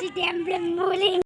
Chị đem lên mua lên.